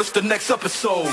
it's the next episode.